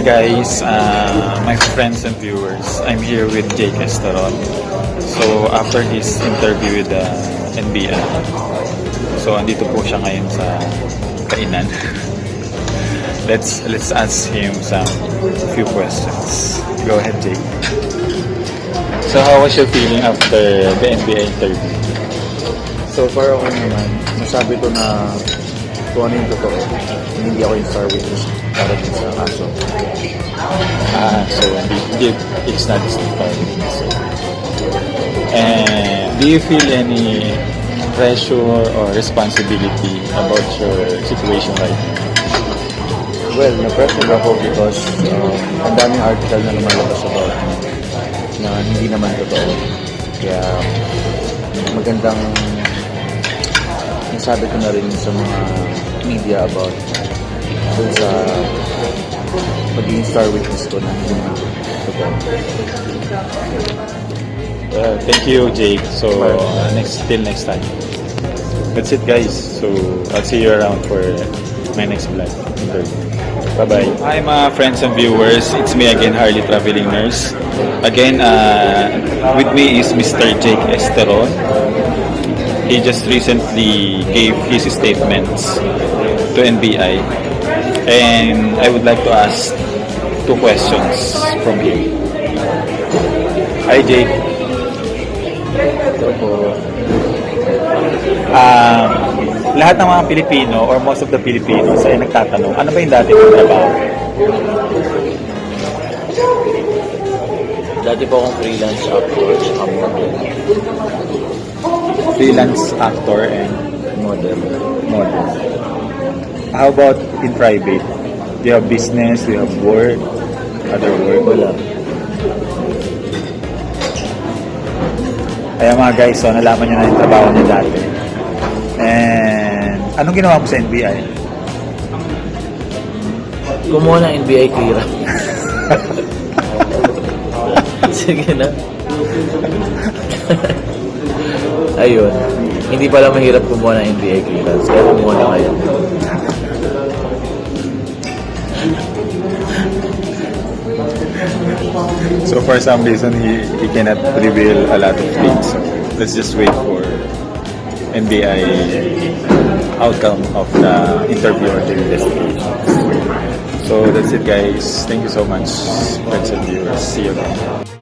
guys, uh, my friends and viewers. I'm here with Jake Esteron. So after his interview with the NBI, so andito po siya ngayon sa kainan. let's let's ask him some few questions. Go ahead, Jake. So how was your feeling after the NBI interview? So far ako naman, masabi ko na ano yung totoo. Hindi ako yung star witness para din sa kaso. Ah, so indeed, it's not starting. So. And do you feel any pressure or responsibility about your situation right now? Well, na-pressure ako because um, ang daming article na lumalabas about na hindi naman totoo. Kaya magandang nasabi ko na rin sa mga media about dun sa pagiging star witness ko na hindi naman totoo. Thank you, Jake. So uh, next till next time. That's it, guys. So I'll see you around for my next vlog. Bye bye. Hi, mga friends and viewers. It's me again, Harley Traveling Nurse. Again, uh, with me is Mr. Jake Esteron. He just recently gave his statements to NBI, and I would like to ask two questions from him. Hi, Jake. Um, lahat ng mga Pilipino or most of the Filipinos ay nagtatanong, ano ba yung dati kong trabaho? dati po akong freelance actor at model. Freelance actor and Model. model. How about in private? Do you have business? Do you have work? Other work? Wala. Kaya mga guys, so nalaman nyo na yung trabaho niya dati. And anong ginawa mo sa NBI? Kumuha ng NBA clearance. Sige na. Ayun. Hindi pala mahirap kumuha ng NBA clearance. Kaya kumuha na kayo. So for some reason, he, he cannot reveal a lot of things. Let's just wait for NBI outcome of the interview or the investigation. So that's it guys. Thank you so much, friends and viewers. See you again.